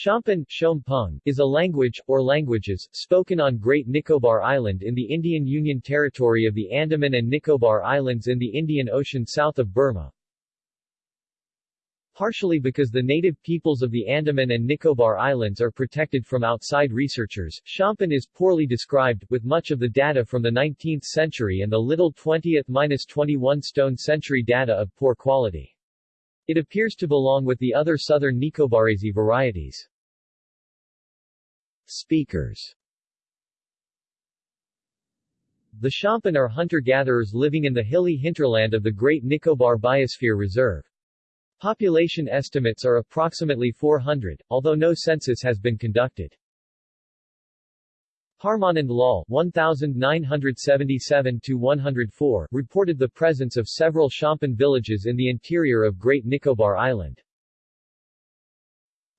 Shompen Shompung, is a language, or languages, spoken on Great Nicobar Island in the Indian Union Territory of the Andaman and Nicobar Islands in the Indian Ocean south of Burma. Partially because the native peoples of the Andaman and Nicobar Islands are protected from outside researchers, Shompen is poorly described, with much of the data from the 19th century and the little 20th-21 stone century data of poor quality. It appears to belong with the other southern Nicobarese varieties. Speakers The Shompen are hunter-gatherers living in the hilly hinterland of the Great Nicobar Biosphere Reserve. Population estimates are approximately 400, although no census has been conducted. Parmanand Lal 1977-104 reported the presence of several Shompen villages in the interior of Great Nicobar Island.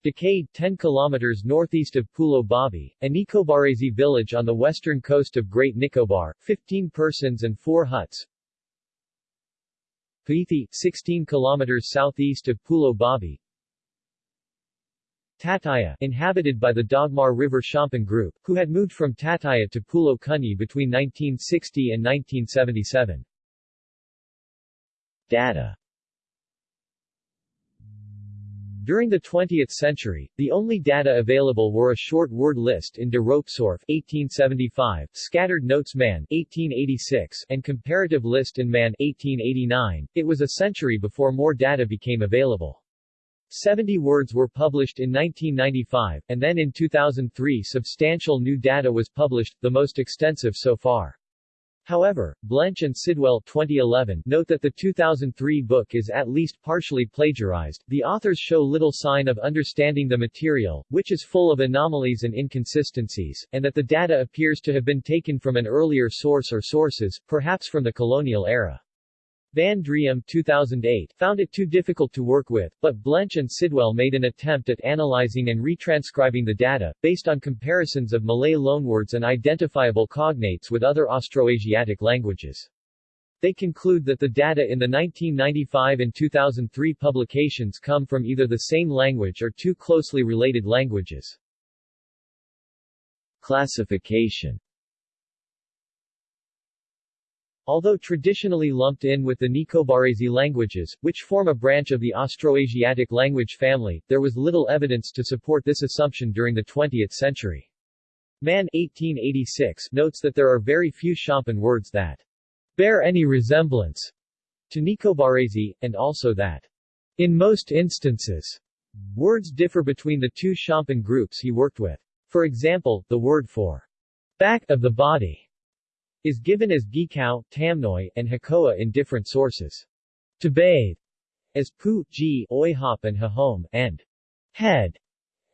Decayed 10 km northeast of Pulo Babi, a Nicobarese village on the western coast of Great Nicobar, 15 persons and 4 huts. Paithi, 16 km southeast of Pulo Babi, Tataya, inhabited by the Dagmar River Shompen group, who had moved from Tataya to Pulo Kunyi between 1960 and 1977. Data During the 20th century, the only data available were a short word list in de Roepstorff 1875, Scattered Notes Man 1886, and Comparative List in Man 1889. It was a century before more data became available. 70 words were published in 1995, and then in 2003 substantial new data was published, the most extensive so far. However, Blench and Sidwell 2011 note that the 2003 book is at least partially plagiarized. The authors show little sign of understanding the material, which is full of anomalies and inconsistencies, and that the data appears to have been taken from an earlier source or sources, perhaps from the colonial era. Van Driem 2008 found it too difficult to work with, but Blench and Sidwell made an attempt at analyzing and retranscribing the data, based on comparisons of Malay loanwords and identifiable cognates with other Austroasiatic languages. They conclude that the data in the 1995 and 2003 publications come from either the same language or two closely related languages. Classification Although traditionally lumped in with the Nicobarese languages, which form a branch of the Austroasiatic language family, there was little evidence to support this assumption during the 20th century. Man 1886 notes that there are very few Shompen words that bear any resemblance to Nicobarese, and also that in most instances, words differ between the two Shompen groups he worked with. For example, the word for back of the body is given as Gikau, Tamnoy, and Hakoa in different sources. To bathe as Pu, Ji, Oihop and Hahome, and head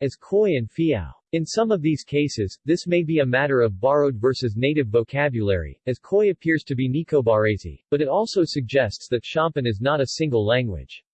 as Koi and Fiao. In some of these cases, this may be a matter of borrowed versus native vocabulary, as Koi appears to be Nicobarese, but it also suggests that Shompen is not a single language.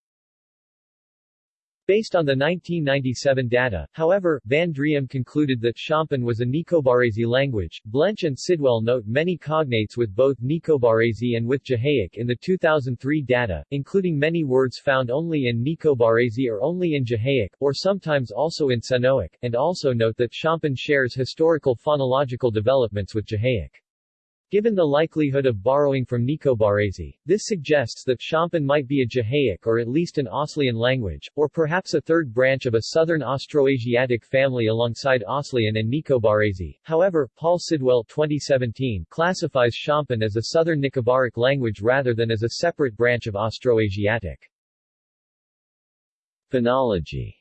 Based on the 1997 data, however, Van Driem concluded that Shompen was a Nicobarese language. Blench and Sidwell note many cognates with both Nicobarese and with Jehaic in the 2003 data, including many words found only in Nicobarese or only in Jehaic, or sometimes also in Senoic, and also note that Shompen shares historical phonological developments with Jehaic. Given the likelihood of borrowing from Nicobarese, this suggests that Shompen might be a Jehaic or at least an Aslian language, or perhaps a third branch of a southern Austroasiatic family alongside Aslian and Nicobarese. However, Paul Sidwell 2017 classifies Shompen as a southern Nicobaric language rather than as a separate branch of Austroasiatic. Phonology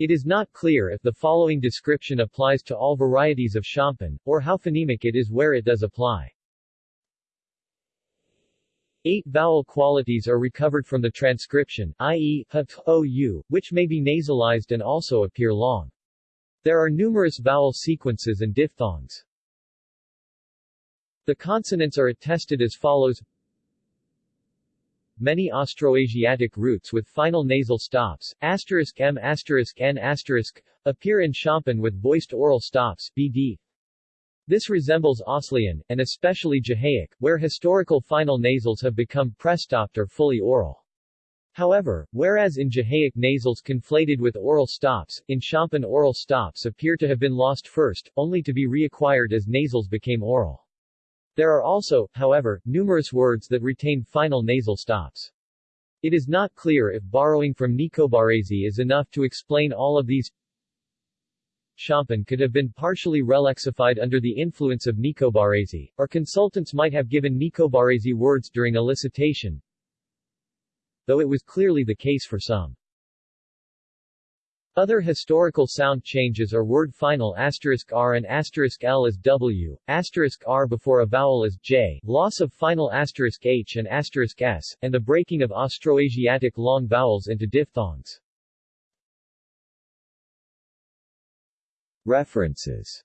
It is not clear if the following description applies to all varieties of Shompen, or how phonemic it is where it does apply. Eight vowel qualities are recovered from the transcription, i.e., h, o, u, which may be nasalized and also appear long. There are numerous vowel sequences and diphthongs. The consonants are attested as follows many Austroasiatic roots with final nasal stops, asterisk m asterisk n asterisk, appear in Shompen with voiced oral stops, bd. This resembles Aslian, and especially Jehaic, where historical final nasals have become prestopped or fully oral. However, whereas in Jehaic nasals conflated with oral stops, in Shompen oral stops appear to have been lost first, only to be reacquired as nasals became oral. There are also, however, numerous words that retain final nasal stops. It is not clear if borrowing from Nicobarese is enough to explain all of these. Shompen could have been partially relexified under the influence of Nicobarese, or consultants might have given Nicobarese words during elicitation, though it was clearly the case for some. Other historical sound changes are word final asterisk r and asterisk l as w, asterisk r before a vowel as j, loss of final asterisk h and asterisk s, and the breaking of Austroasiatic long vowels into diphthongs. References